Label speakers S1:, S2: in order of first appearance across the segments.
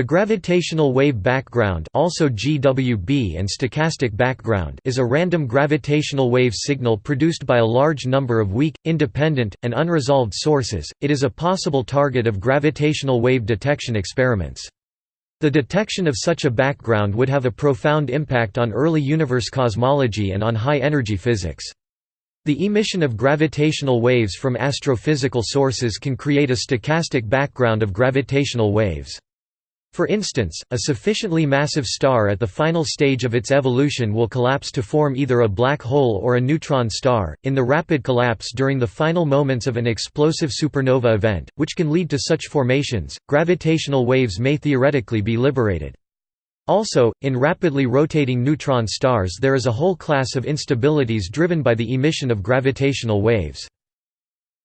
S1: The gravitational wave background also GWB and stochastic background is a random gravitational wave signal produced by a large number of weak, independent, and unresolved sources. It is a possible target of gravitational wave detection experiments. The detection of such a background would have a profound impact on early universe cosmology and on high-energy physics. The emission of gravitational waves from astrophysical sources can create a stochastic background of gravitational waves. For instance, a sufficiently massive star at the final stage of its evolution will collapse to form either a black hole or a neutron star. In the rapid collapse during the final moments of an explosive supernova event, which can lead to such formations, gravitational waves may theoretically be liberated. Also, in rapidly rotating neutron stars there is a whole class of instabilities driven by the emission of gravitational waves.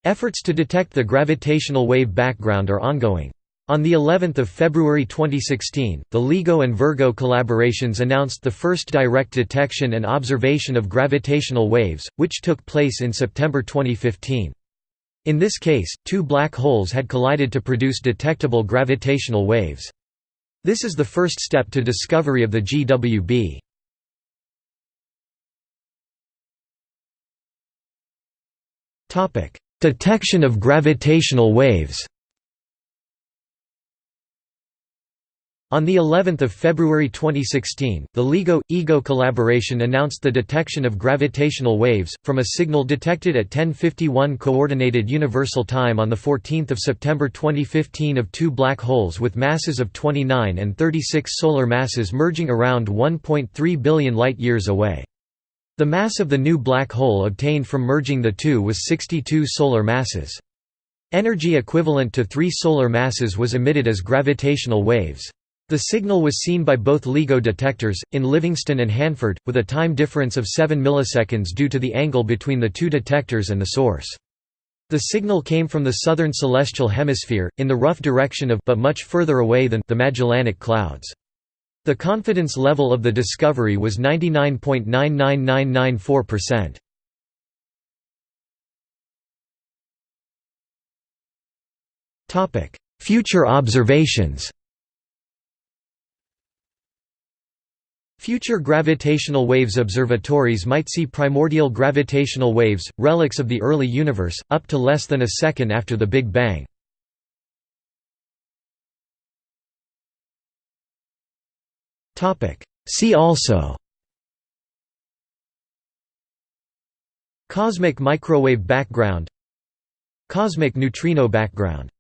S1: Efforts to detect the gravitational wave background are ongoing. On the 11th of February 2016, the LIGO and Virgo collaborations announced the first direct detection and observation of gravitational waves, which took place in September 2015. In this case, two black holes had collided to produce detectable gravitational waves. This is the first step to discovery of the GWB. Detection of gravitational waves On the 11th of February 2016, the LIGO EGO collaboration announced the detection of gravitational waves from a signal detected at 1051 coordinated universal time on the 14th of September 2015 of two black holes with masses of 29 and 36 solar masses merging around 1.3 billion light-years away. The mass of the new black hole obtained from merging the two was 62 solar masses. Energy equivalent to three solar masses was emitted as gravitational waves. The signal was seen by both LIGO detectors, in Livingston and Hanford, with a time difference of 7 milliseconds due to the angle between the two detectors and the source. The signal came from the southern celestial hemisphere, in the rough direction of but much further away than the Magellanic Clouds. The confidence level of the discovery was 99.99994%. Future observations Future gravitational waves observatories might see primordial gravitational waves, relics of the early universe, up to less than a second after the Big Bang. See also Cosmic microwave background Cosmic neutrino background